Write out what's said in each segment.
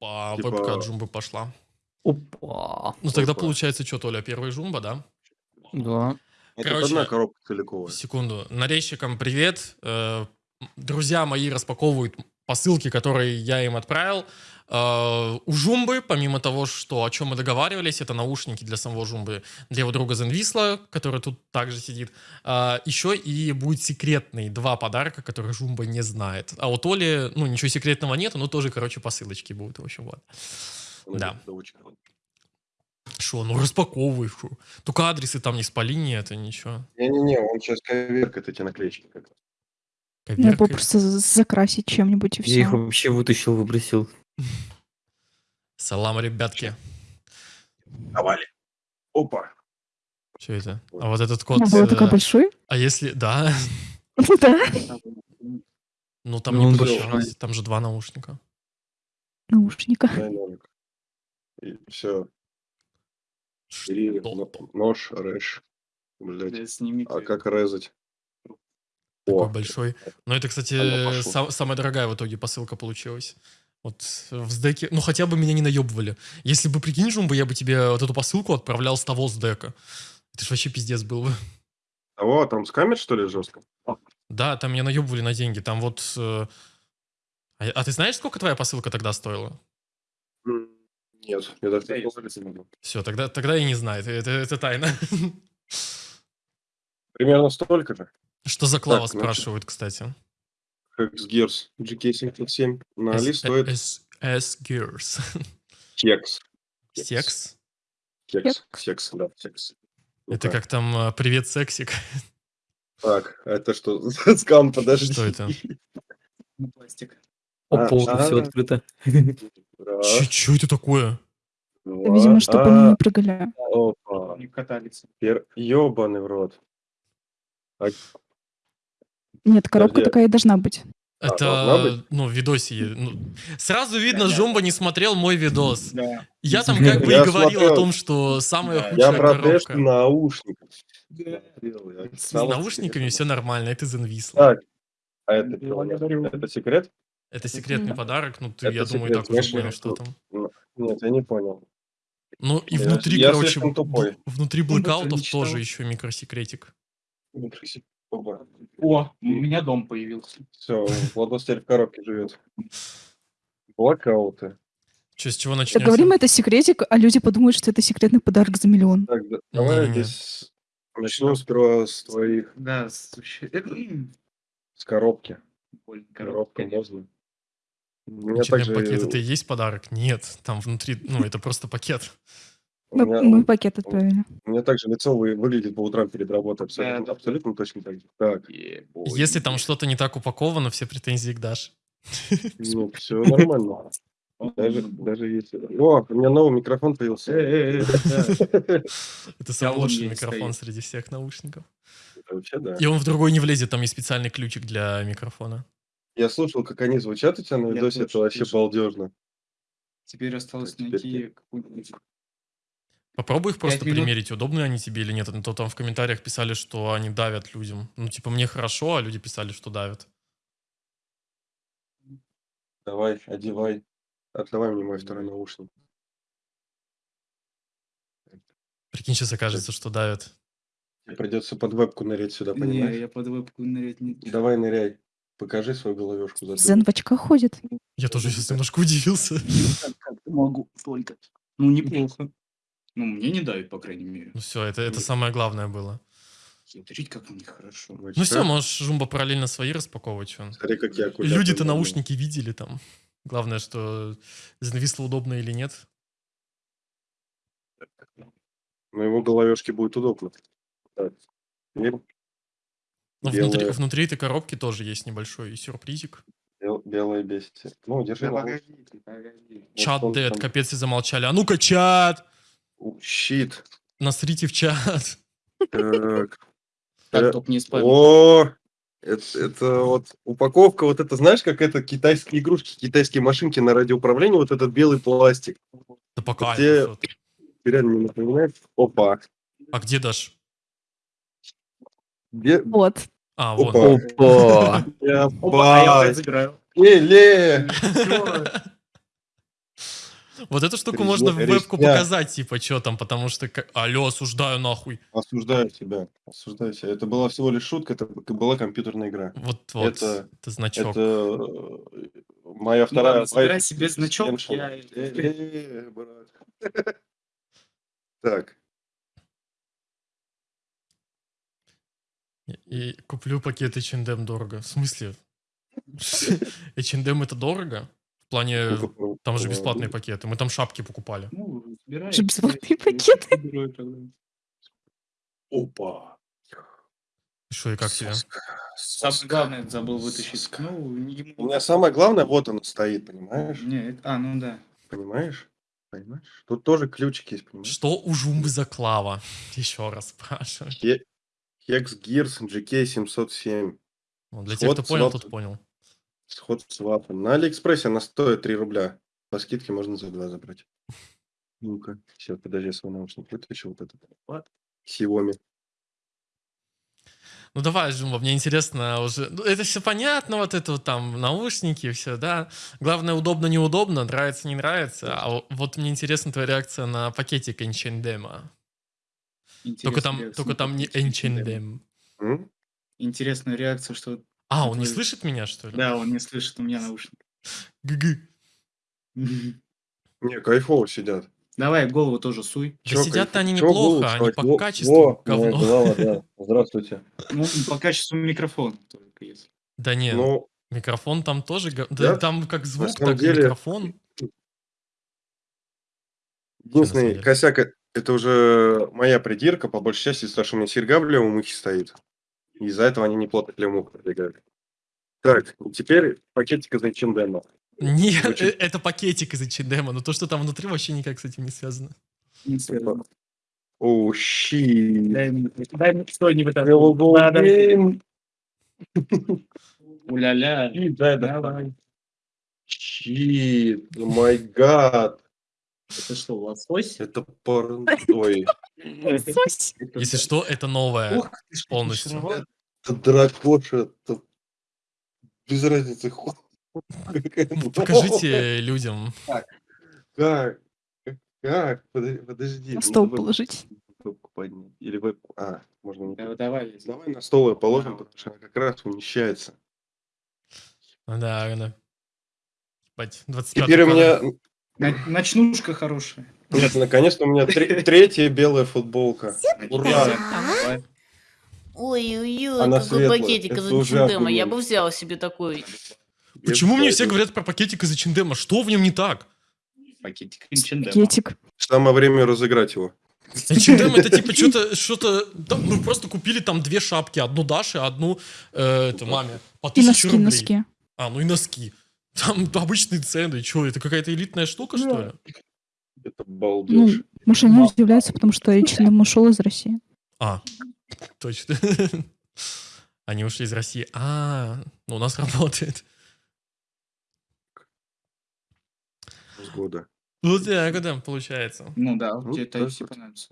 Опа, Типа- вебка от Жумбы пошла. Опа. Ну тогда Опа. получается что, Толя, первый Жумба, да? Да. Это Короче, одна коробка целиковая. Секунду. Нарезчикам привет. Э, Друзья мои распаковывают посылки, которые я им отправил. Э, У Жумбы, помимо того, что о чем мы договаривались, это наушники для самого Жумбы, для его друга Зенвисла, который тут также сидит. э, Еще и будет секретный два подарка, которые Жумба не знает. А у Толи, ну, ничего секретного нет, но тоже, короче, посылочки будут. В общем, вот. Да. Очень круто. Шо, ну распаковывай, шо. Только адресы там не спали, не это, ничего. Не-не-не, он сейчас коверкает эти наклеечки. как было просто за- закрасить чем-нибудь и Я их все. вообще вытащил, выбросил. Салам, ребятки. Давали. Опа. Что это? А вот этот код... Она была э, такой большой? А если... Да. Да. Ну, там Ну, не большой. Там же два наушника. Наушника. И все. Нож, рэш. Сними. А как резать? Такой О, большой. Но это, кстати, сам- самая дорогая в итоге посылка получилась. Вот в сдеке... Ну, хотя бы меня не наебывали. Если бы, прикинь, Жумба, я бы тебе вот эту посылку отправлял с того сдека. Это ж вообще пиздец был бы. А вот, там скамер, что ли, жестко? Да, там меня наебывали на деньги. Там вот... э, А, а ты знаешь, сколько твоя посылка тогда стоила? Нет, я даже не помню. Все, тогда, тогда я не знаю. Это, это, это тайна. Примерно столько же. Что за клава Так, значит. спрашивают, кстати? X-Gears GK77 на Али S- стоит S- S-Gears. Секс? Кекс. Секс, да, секс. Это Ну-ка. как там э, «Привет, сексик». Так, а это что? Скам, подожди. Что это? Пластик. Опа, А, все а. открыто. Что это такое? два, Видимо, чтобы а, они не прыгали. Опа. Они катались. Ёбаный в рот. А, Нет, коробка Подожди. такая и должна быть. А, должна Это, быть? ну, в видосе. ну, сразу видно, Понятно. Жомба не смотрел мой видос. Да. Я там как бы и Я говорил о смотрел. том, что самая Да. Я худшая про тест коробка. наушников. Да. я С наушниками все нормально, это Зенвисло. Так, а это Я. Это секрет? Это секретный подарок, ну, ты, Это я думаю, секрет, так уже понял, я что там. Нет, я не понял. Ну, и Я- внутри, я короче, в- внутри Ну, блэкаутов тоже еще микросекретик. Опа. О, у меня дом появился. Все, Владос теперь в коробке живет. Блокауты. Че, с чего начнется? говорим, это секретик, а люди подумают, что это секретный подарок за миллион. Так, да- давай Не-не-не. здесь начнем сперва с твоих, Да, это, м, с коробки. больно, Коробка коробка. можно. У меня также... пакет это и есть подарок? Нет, там внутри, ну, это просто пакет. У Мы, меня, мы пакет отправили. у меня также лицо вы- выглядит по утрам перед работой. Абсолютно, Да. абсолютно точно так же. Так, Е-бой. Если там что-то не так упаковано, все претензии к Даше. ну, все нормально. Даже, даже если... О, у меня новый микрофон появился. Да. Это самый лучший есть микрофон среди всех наушников. Это Вообще, да. И он в другой не влезет, там есть специальный ключик для микрофона. Я слушал, как они звучат у тебя на Я видосе, это тоже вообще слышал. балдежно. Теперь осталось Теперь найти какую-нибудь... Попробуй их просто примерить, удобные они тебе или нет. А то там в комментариях писали, что они давят людям. Ну, типа, мне хорошо, а люди писали, что давят. Давай, одевай. Отдавай мне мой второй наушник. Прикинь, сейчас окажется, что давят. Тебе придется под вебку нырять сюда, Не, понимаешь? я под вебку нырять не... Давай ныряй. Покажи свою головешку. за Зен в очках ходит. Я тоже сейчас немножко удивился. Как могу только. Ну, неплохо. Ну, мне не давит, по крайней мере. Ну все, это, это самое главное было. Смотрите, как у них хорошо. Ну все, можешь Жумба параллельно свои распаковывать. чё. Смотри, как я Люди-то наушники видели там. Главное, что зависло удобно или нет. На его головешке будет удобно. Так. Но внутри, Белая. внутри этой коробки тоже есть небольшой сюрпризик. бел- белое. Ну, держи Да погодите, погодите. Чат он дед, там- капец, и замолчали. А ну-ка, чат! Щит. Насрите в чат. Так. Так, Э, только не спам. О, это, это вот упаковка, вот это, знаешь, как это китайские игрушки, китайские машинки на радиоуправлении, вот этот белый пластик. Да пока. Где- Реально не напоминает. Опа. А где Даш? Бе- Вот. А, вот. Опа. Опа! Опа, а я Ебать. опять забираю. Вот эту штуку Резня- можно в вебку резня. показать, типа, что там, потому что, алло, осуждаю нахуй. Осуждаю тебя. Осуждаю тебя. Это была всего лишь шутка, это была компьютерная игра. Вот, вот, Это- это, значок. Это э, моя Ну вторая... ладно, забирай моя- себе значок, я-. Так, И куплю пакет H&M дорого. В смысле? H&M это дорого? В плане, ну-ка, там же э, бесплатные пакеты. Мы там шапки покупали. Ну. Же бесплатные Я- пакеты. Опа. Что и как тебе? Самое главное забыл вытащить. Ну, ему- У меня самое главное, вот он стоит, понимаешь? Не, это- а, ну да. Понимаешь? Понимаешь? Тут тоже ключик есть, понимаешь? Что у Жумбы за клава? Еще раз спрашиваю. Хе- Hex Gears GK707. Ну, для тех, кто понял, тот понял. Сход с вапом. На Алиэкспрессе она стоит 3 рубля. По скидке можно за 2 забрать. Ну-ка. Сейчас, подожди, я свой наушник вытащу. Вот этот. Xiaomi. Ну давай, Жумба, мне интересно уже. Ну, это все понятно, вот это вот там наушники, все, да. Главное, удобно, неудобно, нравится, не нравится. А вот мне интересна твоя реакция на пакетик Энчендема. Только там, только там не. Энчендем. Интересная реакция, что... А, он не слышит меня, что ли? Да, он не слышит у меня наушник. Гы-гы. Не, кайфово сидят. Давай голову тоже суй. Да сидят-то они неплохо, они по качеству говно. голова, да. Здравствуйте. Ну, по качеству микрофона только если. Да не, Ну, микрофон там тоже... Да, там как звук, так и микрофон. единственный косяк, это уже моя придирка, по большей части, того, что у меня серьга в левом ухе стоит. И из-за этого они неплотно к левому уху прилегают. Так, теперь пакетик из H&M. Нет, Очень- э, это пакетик из H&M, но то, что там внутри, вообще никак с этим не связано. Не связано. О, щи. Дай мне, дай мне что не Hello, вытащил. Надо. Уля-ля. Да, да. Давай. Щит, май гад. Это что, лосось? Это пар... Ой, Сось. Это Если что, это новое. Ух ты ж, полностью. это дракоша, это без разницы. Покажите людям. Как? Как? Подожди. На стол положить. Или вебку. А, можно не Да, Давай. Давай на стол ее положим, потому что она как раз умещается. Да, 25 Теперь у меня... Ночнушка хорошая. Нет, наконец-то у меня тре- третья белая футболка. Ура! Ой-ой-ой, какой светлая. пакетик из H&M. Я бы взял себе такой. Почему мне все говорят про пакетик из H&M? Что в нем не так? Пакетик H&M. Пакетик. Самое время разыграть его. H&M это типа что-то, что-то, там, ну просто купили там две шапки, одну Даше, одну э, это, маме, по И тысяче носки, рублей. носки. А, ну и носки. Там обычные цены, что, это какая-то элитная штука, что ли? Это Ну, балдеж. может, они удивляются, потому что H&M ушел из России. А, точно. Они ушли из России. А, ну у нас работает. С года. Вот так, да, получается. Ну да, Ну, тебе Type-C вот. понравится.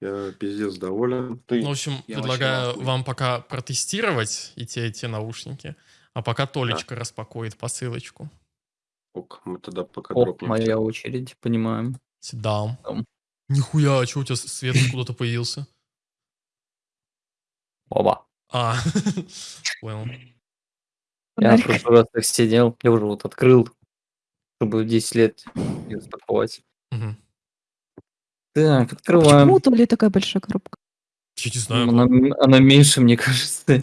Я пиздец доволен. Ты Ну, в общем, Я предлагаю вам пока протестировать и те, и те наушники, а пока Толечка распакует посылочку. ок, мы тогда пока О, дропнем. моя очередь, понимаем. Седам. Нихуя, а что у тебя свет откуда-то появился? Оба. А, понял. Я в прошлый раз так сидел, я уже вот открыл, чтобы в 10 лет ее распаковать. Мгм. Так, А открываем. Почему у Толи такая большая коробка? Я не знаю. Она, она меньше, мне кажется.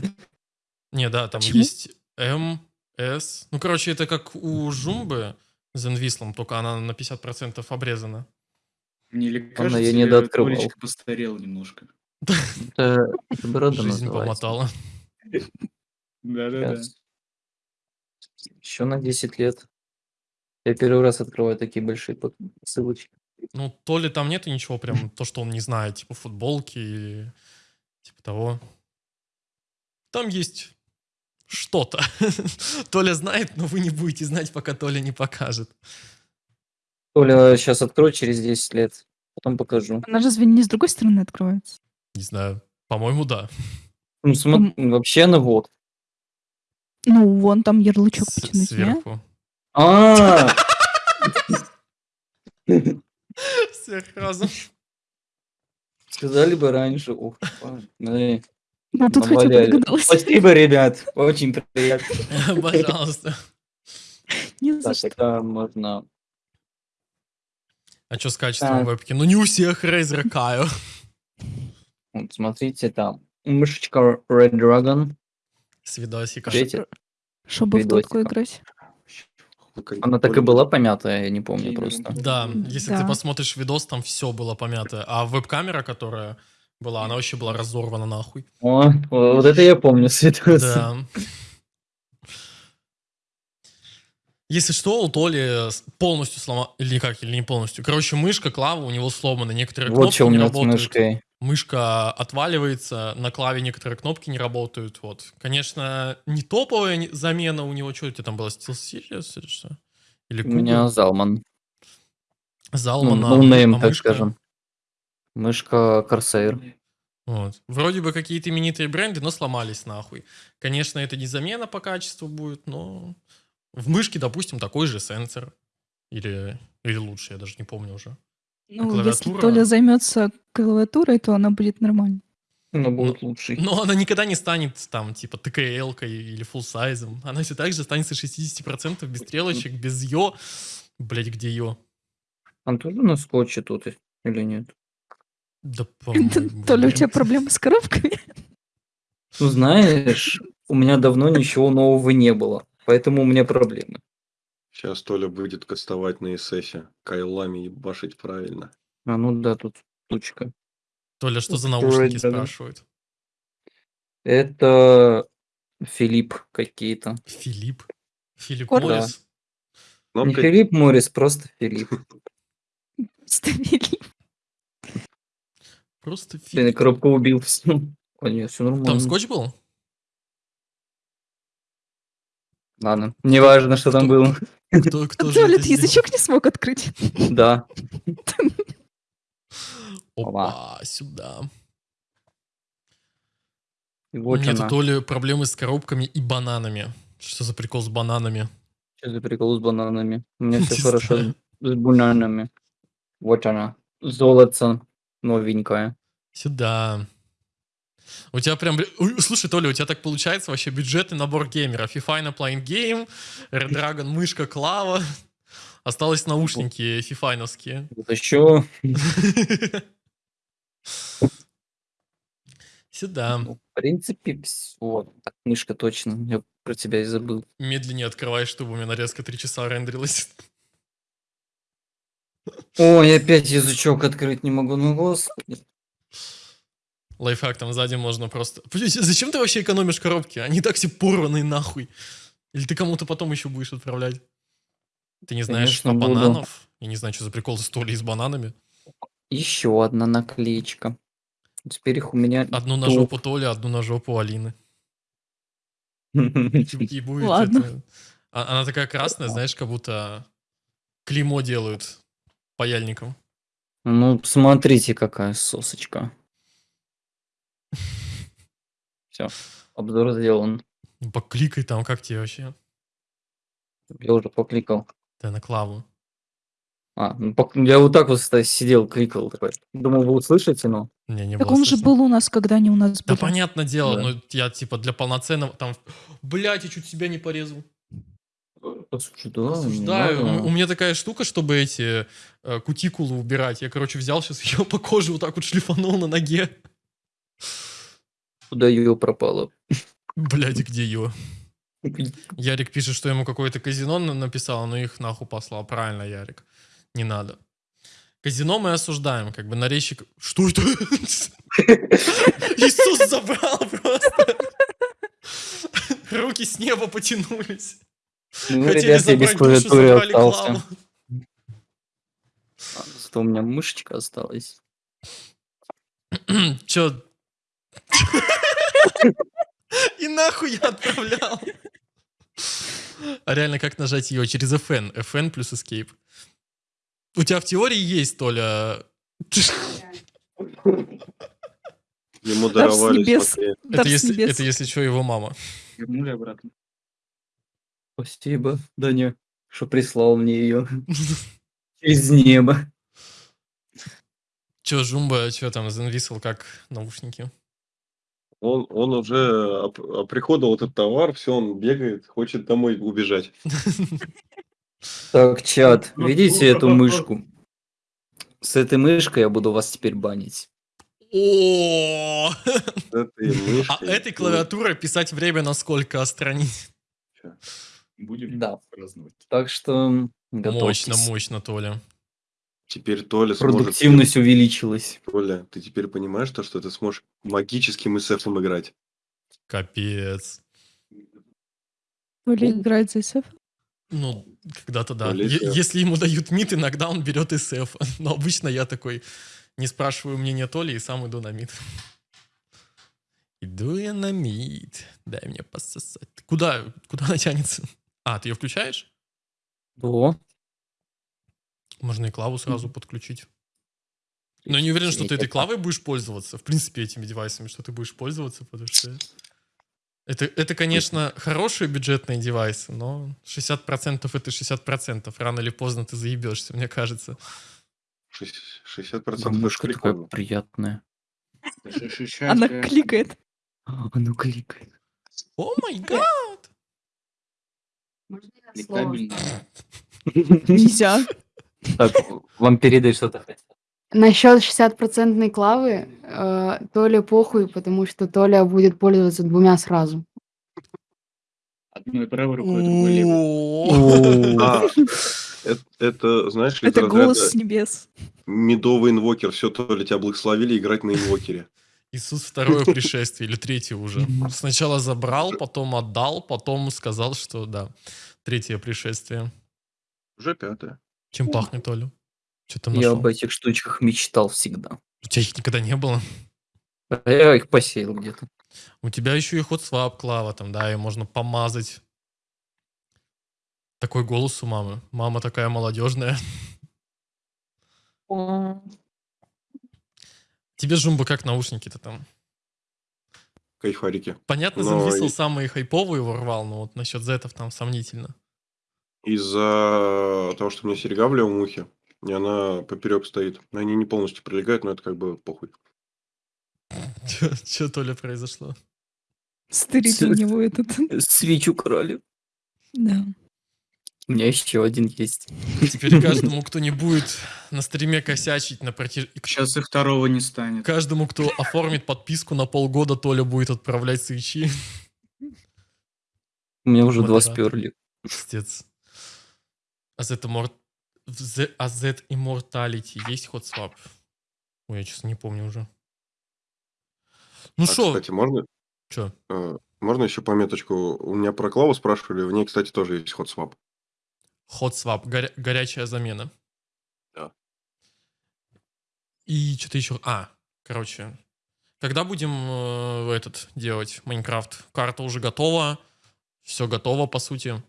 Не, да, там Почему? есть М, С. Ну, короче, это как у Жумбы с Envislam, только она на 50% обрезана. Мне ли кажется, я недооткрывал. Толечка постарел немножко. Это, Жизнь помотала. Да-да-да. Еще на 10 лет. Я первый раз открываю такие большие ссылочки. Ну, то ли там нету ничего прям, то, что он не знает, типа футболки или типа того. Там есть что-то. Толя знает, но вы не будете знать, пока Толя не покажет. Толя сейчас открою через 10 лет, потом покажу. Она разве не с другой стороны открывается? Не знаю. По-моему, да. Ну, смо- вообще она вот. Ну, вон там ярлычок С- потянуть? Сверху. А, Всех разом. Сказали бы раньше. Ух, Ну, тут хотя бы догадалась. Спасибо, ребят. Очень приятно. Пожалуйста. Не за Так, что. можно... А что с качеством вебки? Ну не у всех Razer Kaio. Вот, смотрите, там мышечка Red Dragon. С видосика. Видите? Чтобы в дотку видосиком. играть. Она так и была помятая, я не помню просто. Да, если ты посмотришь видос, там все было помято. А веб-камера, которая была, она вообще была разорвана нахуй. О, вот это я помню, Светлана. Да. Если что, у Толи с- полностью сломала... Или как, или не полностью. Короче, мышка, клава у него сломаны. Некоторые Вот кнопки что у не меня с работают. мышкой. Мышка отваливается, на клаве некоторые кнопки не работают. Вот. Конечно, не топовая не- замена у него. Что у тебя там было? Steel Series или что? Или У меня? Zalman. Zalman, Ну, а- no name, а так мышка? скажем. Мышка Corsair. Вот. Вроде бы какие-то именитые бренды, но сломались нахуй. Конечно, это не замена по качеству будет, но в мышке, допустим, такой же сенсор. Или, или лучше, я даже не помню уже. Ну, если клавиатура? Толя займется клавиатурой, то она будет нормально. Но будет лучший. Но она никогда не станет там, типа, TKL -кой или full size -ом. Она все так же останется 60% без стрелочек, без йо. Блять, где йо? Он тоже на скотче тут или нет? Да, Толя, у тебя проблемы с коробками? Ну, знаешь, у меня давно ничего нового не было, поэтому у меня проблемы. Сейчас Толя будет кастовать на ССе. Кайлами ебашить правильно. А ну да, тут штучка. Толя, что за наушники Dragon. спрашивают? Это Филипп какие-то. Филипп? Филипп Кор- Моррис? Не Кнопка Филипп Моррис, просто Филипп. Ставили. Просто Блин, Филипп. коробка убил все. О, нет, все нормально. Там скотч был? Ладно, неважно, что там Кто- было. Кто, кто же ты сделал? язычок не смог открыть. Да. Опа, сюда. Вот Нет, она. то ли проблемы с коробками и бананами. Что за прикол с бананами? Что за прикол с бананами? У меня все Не хорошо с бананами. Вот она. Золото новенькое. Сюда. У тебя прям... Слушай, Толя, у тебя так получается вообще бюджетный набор геймеров. FIFA Playing Game, Red Dragon, мышка, клава. Осталось наушники фифайновские. Вот еще Сюда. Ну, в принципе, вот, так, мышка точно, я про тебя и забыл. Медленнее открывай, чтобы у меня нарезка 3 часа рендерилась. Ой, опять язычок открыть не могу, ну господи. Лайфхак, там сзади можно просто... Зачем ты вообще экономишь коробки? Они так все порванные нахуй. Или ты кому-то потом еще будешь отправлять? Ты не знаешь, что Конечно, буду. бананов? Я не знаю, что за прикол с Толей с бананами. Еще одна наклеечка. Теперь их у меня... Одну на жопу Толи, одну на жопу Алины. И будет Ладно. это- А- Она такая красная, знаешь, как будто клеймо делают паяльником. Ну, смотрите, какая сосочка. Все, обзор сделан. Ну, Покликай там, как тебе вообще? Я уже покликал. Ты на клаву. А, ну, пок- я вот так вот сидел, кликал. Такой. Думал, вы услышите, но... Не, не Так было он же слышно. был у нас, когда они у нас Да были. понятное дело, Да. но я типа для полноценного там... Блять, я чуть себя не порезал. Осуждаю, не Осуждаю. надо. У у меня такая штука, чтобы эти э, кутикулы убирать. Я, короче, взял сейчас ее по коже вот так вот шлифанул на ноге. Куда ее пропало? Блядь, где ее? Ярик пишет, что ему какое-то казино на- написал, но их нахуй послал. Правильно, Ярик. Не надо. Казино мы осуждаем, как бы нарезчик... Что это? Иисус забрал просто. Руки с неба потянулись. Ну, Хотели ребят, я без забрать клавиатуры забрали остался. клаву. А, Зато у меня мышечка осталась. Чё? И нахуй я отправлял. А реально, как нажать ее? Через FN. FN плюс Escape. У тебя в теории есть, Толя... Ему даровали, Это если, это если что, его мама. Вернули обратно. Спасибо, Даня, что прислал мне ее. Через небо. Че, Жумба, что там, зависел как наушники? Он, он уже оп- оприходовал этот товар, все, он бегает, хочет домой убежать. Так, чат, видите эту мышку? С этой мышкой я буду вас теперь банить. О! С этой А этой клавиатурой писать время на сколько отстранить? Будем Да. праздновать. Так что готовьтесь. Мощно, мощно, Толя. Теперь Толя сможет... Продуктивность увеличилась. Толя, ты теперь понимаешь то, что ты сможешь магическим СФом играть? Капец. Толя играет за СФ. Ну, когда-то да. Е-. Если ему дают мид, иногда он берет СФ. Но обычно я такой не спрашиваю мнения Толи и сам иду на мид. Иду я на мид. Дай мне пососать. Куда? Куда она тянется? А, ты ее включаешь? О, Можно и клаву сразу подключить. Но не уверен, что ты этой клавой будешь пользоваться. В принципе, этими девайсами, что ты будешь пользоваться, потому что... Это, это конечно, хорошие бюджетные девайсы, но 60% это 60%. Рано или поздно ты заебешься, мне кажется. Шесть- 60% это мышка такая приятная. Она кликает. А, Она кликает. О май гад! Нельзя. Так, вам передать что-то хотел. Насчет 60% клавы, э, Толе похуй, потому что Толя будет пользоваться двумя сразу. Одной правой рукой, другой левой. О, А, это, это, знаешь ли, Это голос с небес. медовый инвокер. Все, Толя, тебя благословили играть на инвокере. Иисус второе пришествие или третье уже. Сначала забрал, потом отдал, потом сказал, что да, третье пришествие. Уже пятое. Чем пахнет, Оля? Что там Я нашел? об этих штучках мечтал всегда. У тебя их никогда не было? А Я их посеял где-то. У тебя еще и ход свап клава там, да, и можно помазать. Такой голос у мамы. Мама такая молодежная. Тебе, Жумба, как наушники-то там? Кайфарики. Понятно, Но и- самые хайповые ворвал, но вот насчет зетов там сомнительно. Из-за того, что у меня серьга в левом ухе, и она поперек стоит. Они не полностью прилегают, но это как бы похуй. Что, Толя, произошло? Стырит у него этот. Свечу украли. Да. У меня еще один есть. Теперь каждому, кто не будет на стриме косячить на протяж... Сейчас и второго не станет. Каждому, кто оформит подписку на полгода, Толя будет отправлять свечи. У меня уже два Модератор. сперли. Пиздец. А Z, Immort... в Z- а Immortality есть ход свап? Ой, я честно не помню уже. Ну А, что, кстати, можно, что? э, можно еще пометочку? У меня про Клаву спрашивали, в ней, кстати, тоже есть ход свап. Ход свап, горя- горячая замена. Да. И что-то еще. А, короче. Когда будем э, этот делать Майнкрафт? Карта уже готова. Все готово, по сути.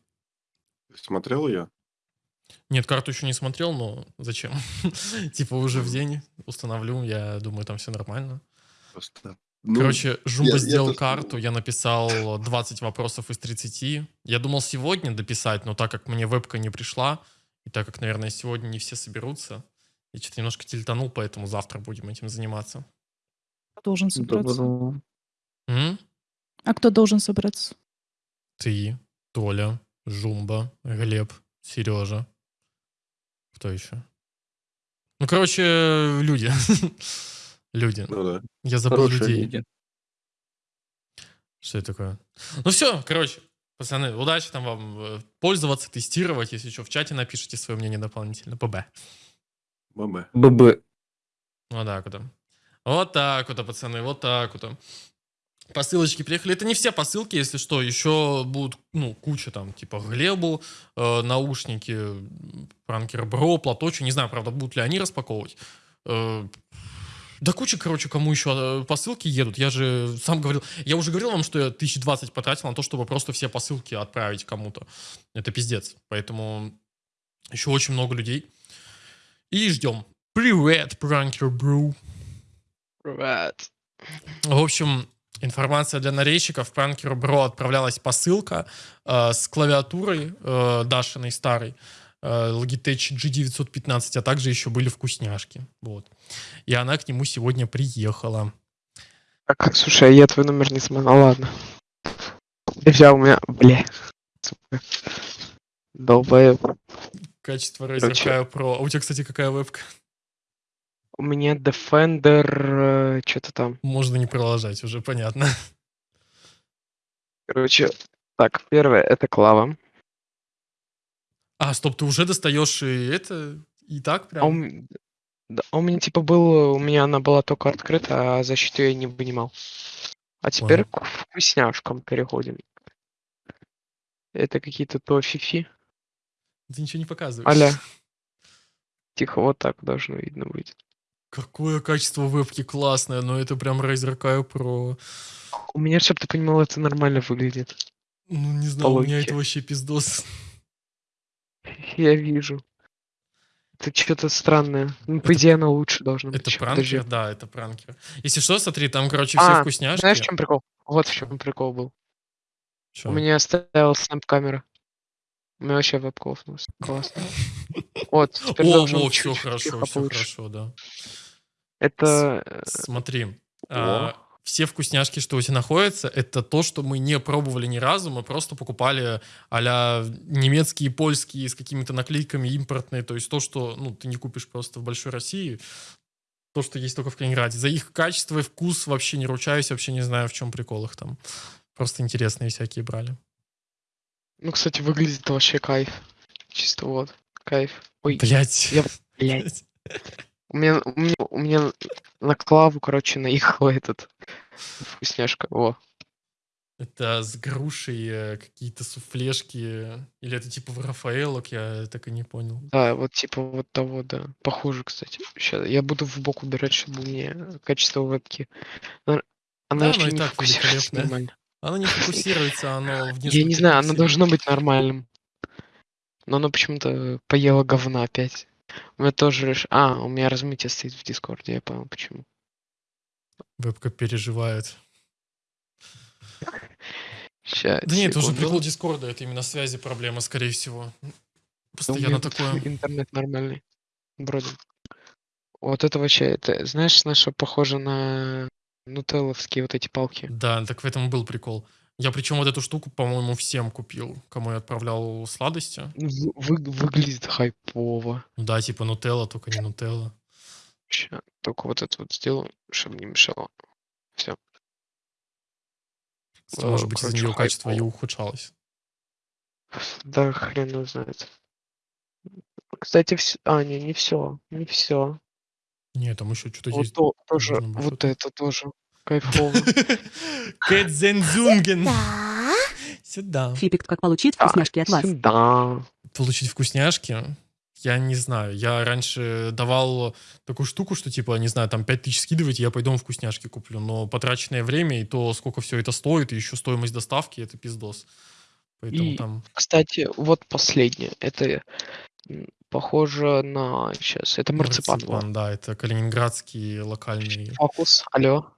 Смотрел я? Нет, карту еще не смотрел, но зачем? типа уже в день установлю, я думаю, там все нормально. Просто. Ну, Короче, Жумба я- я сделал тоже карту, я написал 20 вопросов из 30. Я думал сегодня дописать, но так как мне вебка не пришла, и так как, наверное, сегодня не все соберутся, я что-то немножко тильтанул, поэтому завтра будем этим заниматься. Должен собраться. Доброго. М? А кто должен собраться? Ты, Толя, Жумба, Глеб, Сережа. Кто еще? Ну, короче, люди. люди. ну да. Я забыл Хорошие людей. люди. Что это такое? Ну все, короче, пацаны, удачи там вам э, пользоваться, тестировать. Если что, в чате напишите свое мнение дополнительно. ПБ. ББ. ББ. Вот так вот. Вот так вот, пацаны, вот так вот. Посылочки приехали. Это не все посылки, если что. Еще будут, ну, куча там, типа Глебу, э, наушники, Пранкер Бро, платочек. Не знаю, правда, будут ли они распаковывать. Э, да куча, короче, кому еще э, посылки едут. Я же сам говорил, я уже говорил вам, что я 1020 потратил на то, чтобы просто все посылки отправить кому-то. Это пиздец. Поэтому еще очень много людей. И ждем. Привет, Пранкер Бро. Привет. В общем, информация для нарезчиков. Пранкеру Бро отправлялась посылка э, с клавиатурой э, Дашиной старой. э, Logitech G915, а также еще были вкусняшки. Вот. И она к нему сегодня приехала. Так, слушай, а я твой номер не смотрел. Ладно. Взял у меня, бля. Долбоеб. Качество Razer Pro. А у тебя, кстати, какая вебка? У меня Defender, что-то там. Можно не продолжать, уже понятно. Короче, так, первое это клава. А, стоп, ты уже достаешь и это, и так А у, прям? да, у меня типа был, у меня она была только открыта, а защиту я не вынимал. А теперь к вкусняшкам переходим. Это какие-то то фифи. Ты ничего не показываешь. Аля. Тихо, вот так должно видно быть. Какое качество вебки классное, но это прям Razer Kaio Pro. У меня, чтобы ты понимал, это нормально выглядит. Ну, не знаю, у меня это вообще пиздос. Я вижу. Это что-то странное. Ну, по Это- идее, оно лучше должно быть. Это Ща, подожди. пранкер? Да, это пранкер. Если что, смотри, там, короче, все А, вкусняшки. Знаешь, в чем прикол? Вот в чем прикол был. Чё? У меня стояла снэп-камера. Меня вообще офнулась. Классно. Вот, теперь О, во, быть все хорошо, все хорошо, да. Это... э, Смотри, а, все вкусняшки, что у тебя находятся, это то, что мы не пробовали ни разу, мы просто покупали а немецкие, польские с какими-то наклейками импортные, то есть то, что ну, ты не купишь просто в большой России, то, что есть только в Калининграде. За их качество и вкус вообще не ручаюсь, вообще не знаю, в чем прикол их там. Просто интересные всякие брали. Ну, кстати, выглядит вообще кайф. Чисто вот. Кайф. Ой, Блять. я- блядь. У меня, у меня, у меня на клаву, короче, наехал этот вкусняшка. О, Это с грушей э, какие-то суфлешки, или это типа в Рафаэлок, я так и не понял. да, вот типа вот того, да. Похоже, кстати. Сейчас я буду в бок убирать, чтобы мне качество вебки. Она, Да, еще не так великолепное. нормально. Оно не фокусируется, оно в Я не знаю, оно должно быть нормальным. Но оно почему-то поело говна опять. У меня тоже... реш- А, у меня размытие стоит в Дискорде, я понял почему. Вебка переживает. Ща, Да нет, это уже прикол Дискорда, это именно связи проблема, скорее всего. Постоянно такое. интернет нормальный. Бродим. Вот это вообще, это, знаешь, на что похоже на нутелловские вот эти палки? Да, так в этом и был прикол. Я причем вот эту штуку, по-моему, всем купил, кому я отправлял сладости. Вы- вы- выглядит хайпово. Да, типа нутелла, только не нутелла. Ща, только вот это вот сделаю, чтобы не мешало. Все. Кстати, может быть, из-за нее качество и хайпово. ухудшалось. Да хрен его знает. Кстати, все. А, не, не все. Не все. Нет, там еще что-то Вот есть. то, тоже, вот это тоже кайфово. Кэтзензунген. Сюда. Фипик, как получить вкусняшки от вас? Сюда. Получить вкусняшки? Я не знаю. Я раньше давал такую штуку, что типа, не знаю, там 5000 скидывайте, я пойду вкусняшки куплю. Но потраченное время и то, сколько все это стоит, и еще стоимость доставки, это пиздос. Поэтому И- там... Кстати, вот последнее. Это похоже на... Сейчас, это марципан. во. да, это калининградский локальный. Фокус, алло.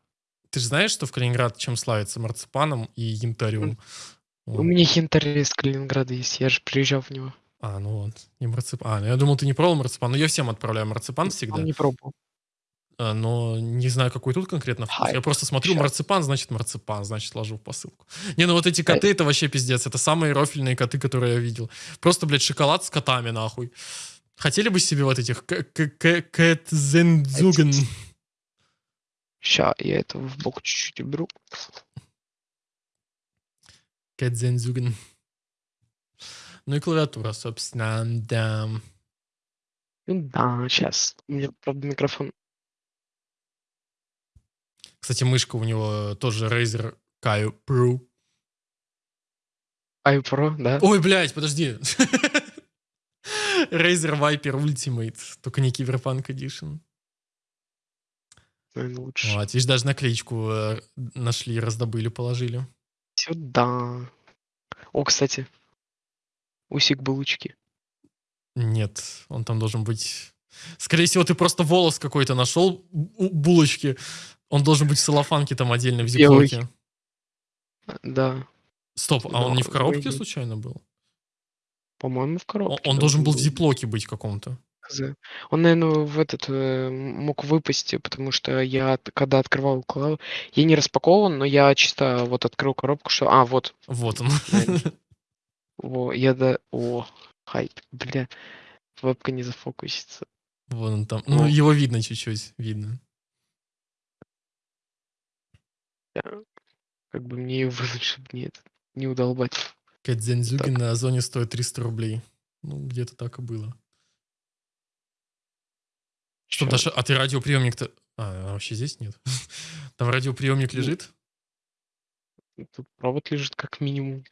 Ты же знаешь, что в Калининград чем славится? Марципаном и янтарем. У Вот. меня янтарь из Калининграда есть, я же приезжал в него. А, ну вот, не марципан. А, ну я думал, ты не пробовал марципан. Но я всем отправляю марципан всегда. Он не пробовал. А, но не знаю, какой тут конкретно вкус. Хайп. Я просто смотрю, Щас. марципан, значит марципан, значит ложу в посылку. Не, ну вот эти коты, это вообще пиздец. Это самые рофельные коты, которые я видел. Просто, блядь, шоколад с котами, нахуй. Хотели бы себе вот этих кэтзензуген? Ща, я это в бок чуть-чуть уберу. Кэтзензуген. Ну и клавиатура, собственно, да. Ну да, сейчас. У меня, правда, микрофон. Кстати, мышка у него тоже Razer Kaio Pro. iPro, да? Ой, блядь, подожди. Razer Viper Ultimate, только не Cyberpunk Edition. Наверное, лучше. Вот, видишь, даже наклеечку э, нашли, раздобыли, положили. Сюда. О, кстати. Усик булочки. Нет, он там должен быть... Скорее всего, ты просто волос какой-то нашел у булочки. Он должен быть в целлофанке там отдельно, в зиплоке. Да. Стоп, а он не в коробке вы- случайно был? По-моему, в коробке. Он должен был в зиплоке быть каком-то. Он, наверное, в этот э, мог выпасть, потому что я, от- когда открывал клаву, я не распакован, но я чисто вот открыл коробку, что... А, вот, Вот он. Наверно. во, я да... О, хайп, бля, вебка не зафокусится. Вон он там. Ну, О. его видно чуть-чуть, видно. Как бы мне ее вынуть, чтобы не, это, не удолбать. Кэдзензюги Так. на Озоне стоит 300 рублей. Ну, где-то так и было. Что? Даша, а ты радиоприемник-то... А, вообще здесь нет? Там радиоприемник лежит? Тут провод лежит как минимум.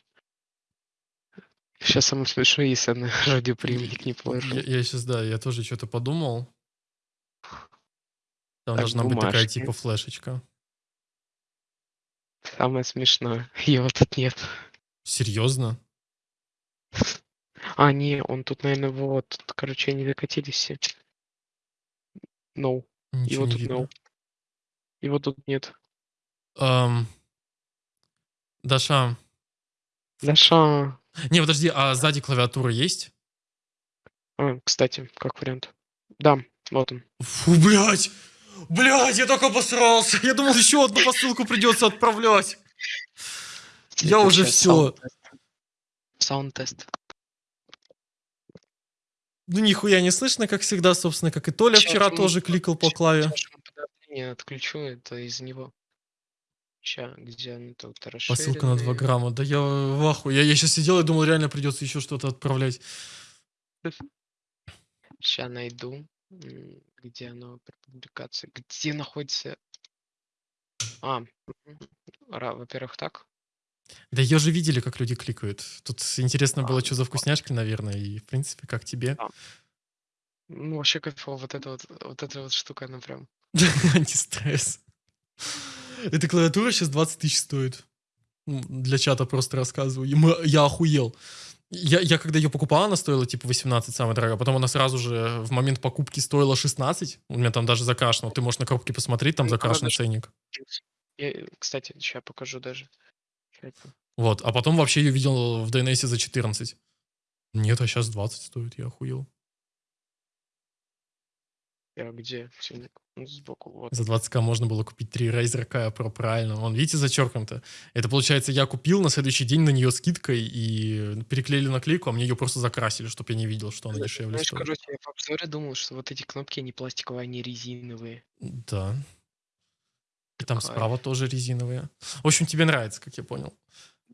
Сейчас самое смешное, если я на радиоприемник не положу. Я, сейчас, да, я тоже что-то подумал. Там Так, должна быть такая бумажки. типа флешечка. Самое смешное. Его тут нет. Серьезно? А, не, он тут, наверное, вот. Тут, короче, они докатились все. No. Ничего Его не тут видно. no. Его тут нет. Ам, Даша, Даша. не, подожди, а сзади клавиатура есть? А, кстати, как вариант. Да, вот он. Фу, блядь! Блядь, я только обосрался. Я думал, еще одну посылку придется отправлять. Я уже всё. саунд-тест. Ну, нихуя не слышно, как всегда, собственно, как и Толя Щас вчера мы- тоже кликал по клаве. подавление отключу, это из него. Ща, где он тут Посылка на 2 расширенный? грамма. Да я в ахуе. Я, я сейчас сидел и думал, реально придется еще что-то отправлять. Ща найду. Где оно при публикации? Где находится? А, во-первых, так. Да ее же видели, как люди кликают. Тут интересно было, А, что за вкусняшки, наверное, и, в принципе, как тебе. Ну, вообще кайфово, вот эта вот, вот эта вот штука, она прям. Антистресс. Эта клавиатура сейчас 20 тысяч стоит. Для чата просто рассказываю. Я охуел. Я, я когда ее покупал, она стоила типа 18, самая дорогая. Потом она сразу же в момент покупки стоила 16. У меня там даже закрашено. Ты можешь на коробке посмотреть, там правда, ценник. Я, кстати, сейчас покажу даже. Это- Вот. А потом вообще ее видел в DNS за 14. Нет, а сейчас 20 стоит. Я охуел. Я где? Ценник? Ну, Сбоку, вот. За 20к можно было купить 3 Razer K Pro, правильно. Вон, видите, зачеркнуто. Это, получается, я купил, на следующий день на нее скидкой и переклеили наклейку, а мне ее просто закрасили, чтобы я не видел, что она дешевле Знаешь, стоит. короче, я в обзоре думал, что вот эти кнопки, они пластиковые, они резиновые. Да. Там Такая. справа тоже резиновые. В общем, тебе нравится, как я понял.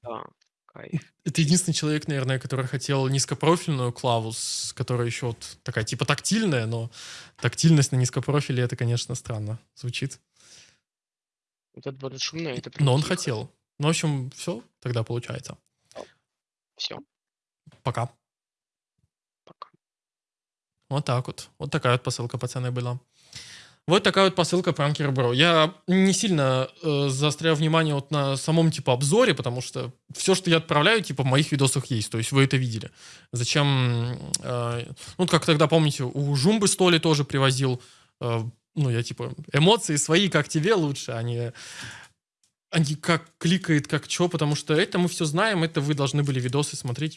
Да, кайф. Это единственный человек, наверное, который хотел низкопрофильную клаву, которая еще вот такая типа тактильная, но тактильность на низкопрофиле, это, конечно, странно звучит. Вот это будет шумно, это Но он тихо. хотел. Ну, в общем, все тогда получается. Все, Пока. пока. Вот так вот. Вот такая вот посылка, пацаны, была. Вот такая вот посылка Пранкер Бро. Я не сильно э, заостряю внимание вот на самом типа обзоре, потому что все, что я отправляю, типа в моих видосах есть. То есть вы это видели. Зачем... э, ну, как тогда, помните, у Жумбы Столи тоже привозил... э, ну, я типа... Эмоции свои, как тебе лучше, а не... А не как кликает, как что, потому что это мы все знаем, это вы должны были видосы смотреть